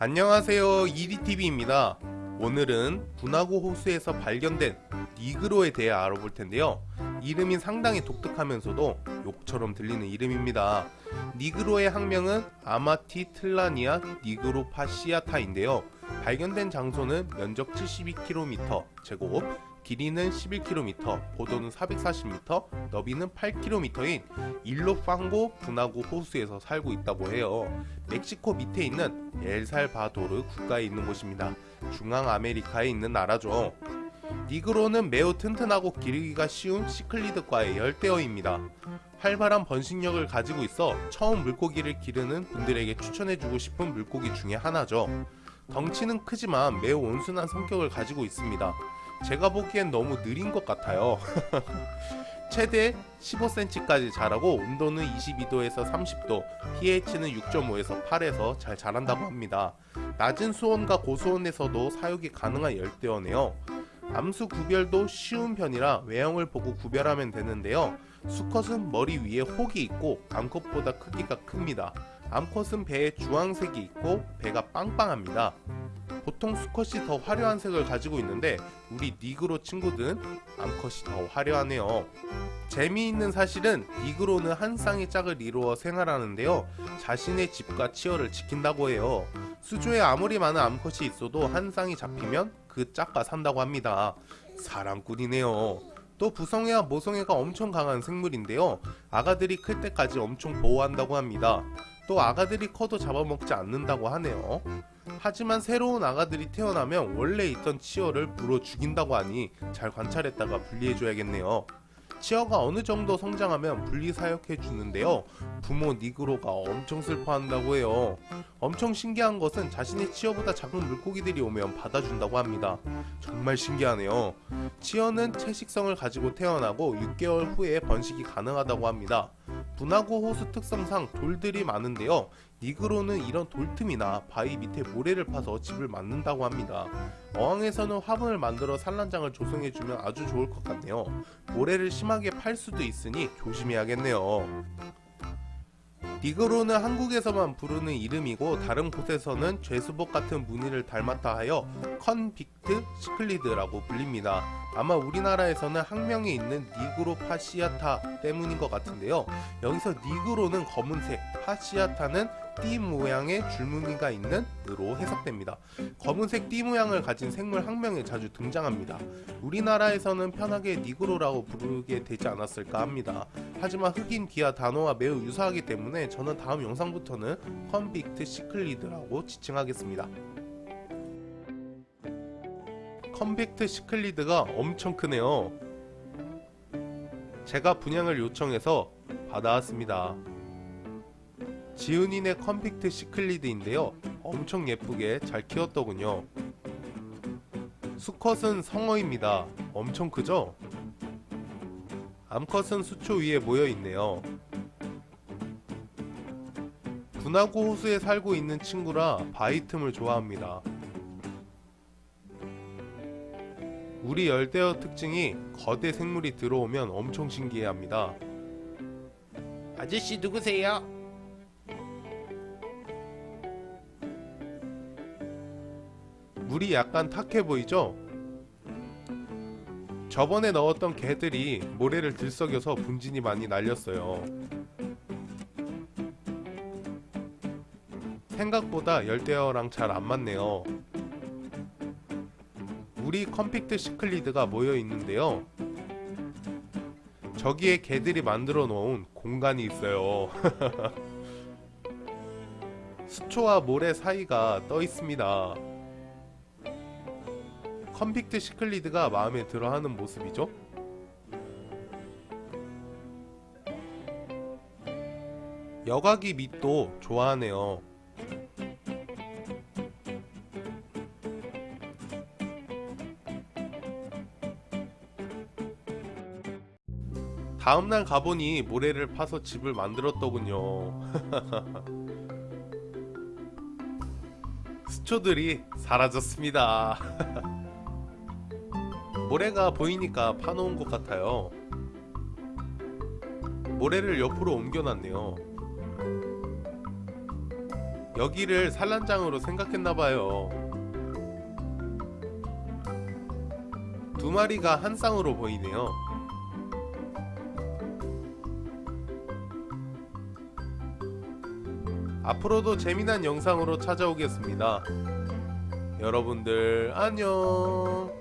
안녕하세요. 이리TV입니다. 오늘은 분화구 호수에서 발견된 니그로에 대해 알아볼 텐데요. 이름이 상당히 독특하면서도 욕처럼 들리는 이름입니다. 니그로의 학명은 아마티 틀라니아 니그로파시아타인데요. 발견된 장소는 면적 72km 제곱 길이는 11km, 고도는 440m, 너비는 8km인 일로팡고 분화구 호수에서 살고 있다고 해요. 멕시코 밑에 있는 엘살바도르 국가에 있는 곳입니다. 중앙 아메리카에 있는 나라죠. 니그로는 매우 튼튼하고 기르기가 쉬운 시클리드과의 열대어입니다. 활발한 번식력을 가지고 있어 처음 물고기를 기르는 분들에게 추천해주고 싶은 물고기 중에 하나죠. 덩치는 크지만 매우 온순한 성격을 가지고 있습니다. 제가 보기엔 너무 느린 것 같아요. 최대 15cm까지 자라고 온도는 22도에서 30도 pH는 6.5에서 8에서 잘 자란다고 합니다. 낮은 수온과 고수온에서도 사육이 가능한 열대어네요. 암수 구별도 쉬운 편이라 외형을 보고 구별하면 되는데요. 수컷은 머리 위에 혹이 있고 암컷보다 크기가 큽니다. 암컷은 배에 주황색이 있고 배가 빵빵합니다 보통 수컷이 더 화려한 색을 가지고 있는데 우리 니그로 친구들은 암컷이 더 화려하네요. 재미있는 사실은 니그로는 한 쌍의 짝을 이루어 생활하는데요. 자신의 집과 치어를 지킨다고 해요. 수조에 아무리 많은 암컷이 있어도 한 쌍이 잡히면 그 짝과 산다고 합니다. 사랑꾼이네요. 또 부성애와 모성애가 엄청 강한 생물인데요. 아가들이 클 때까지 엄청 보호한다고 합니다. 또 아가들이 커도 잡아먹지 않는다고 하네요. 하지만 새로운 아가들이 태어나면 원래 있던 치어를 물어 죽인다고 하니 잘 관찰했다가 분리해줘야겠네요. 치어가 어느 정도 성장하면 분리 사육해 주는데요. 부모 니그로가 엄청 슬퍼한다고 해요. 엄청 신기한 것은 자신의 치어보다 작은 물고기들이 오면 받아준다고 합니다. 정말 신기하네요. 치어는 채식성을 가지고 태어나고 6개월 후에 번식이 가능하다고 합니다. 분화구 호수 특성상 돌들이 많은데요. 니그로는 이런 돌틈이나 바위 밑에 모래를 파서 집을 만든다고 합니다. 어항에서는 화분을 만들어 산란장을 조성해주면 아주 좋을 것 같네요. 모래를 심하게 팔 수도 있으니 조심해야겠네요. 니그로는 한국에서만 부르는 이름이고 다른 곳에서는 죄수복 같은 무늬를 닮았다 하여 convict cichlid라고 불립니다. 아마 우리나라에서는 학명에 있는 nigro fasciata 때문인 것 같은데요. 여기서 nigro는 검은색, fasciata는 띠 모양의 줄무늬가 있는 으로 해석됩니다. 검은색 띠 모양을 가진 생물 학명에 자주 등장합니다. 우리나라에서는 편하게 니그로라고 부르게 되지 않았을까 합니다. 하지만 흑인 비하 단어와 매우 유사하기 때문에 저는 다음 영상부터는 convict cichlid라고 지칭하겠습니다. convict cichlid가 엄청 크네요. 제가 분양을 요청해서 받아왔습니다. 지은이네 컨빅트 시클리드인데요. 엄청 예쁘게 잘 키웠더군요. 수컷은 성어입니다. 엄청 크죠? 암컷은 수초 위에 모여있네요. 분화구 호수에 살고 있는 친구라 바위 틈을 좋아합니다 우리 열대어 특징이 거대 생물이 들어오면 엄청 신기해합니다. 아저씨 누구세요? 물이 약간 탁해 보이죠? 저번에 넣었던 개들이 모래를 들썩여서 분진이 많이 날렸어요. 생각보다 열대어랑 잘 안 맞네요. 우리 컴팩트 시클리드가 모여 있는데요. 저기에 개들이 만들어 놓은 공간이 있어요. 수초와 모래 사이가 떠 있습니다. 컴팩트 시클리드가 마음에 들어 하는 모습이죠? 여각이 밑도 좋아하네요 다음날 가보니 모래를 파서 집을 만들었더군요 수초들이 사라졌습니다 모래가 보이니까 파놓은 것 같아요 모래를 옆으로 옮겨놨네요 여기를 산란장으로 생각했나봐요. 두 마리가 한 쌍으로 보이네요. 앞으로도 재미난 영상으로 찾아오겠습니다. 여러분들 안녕.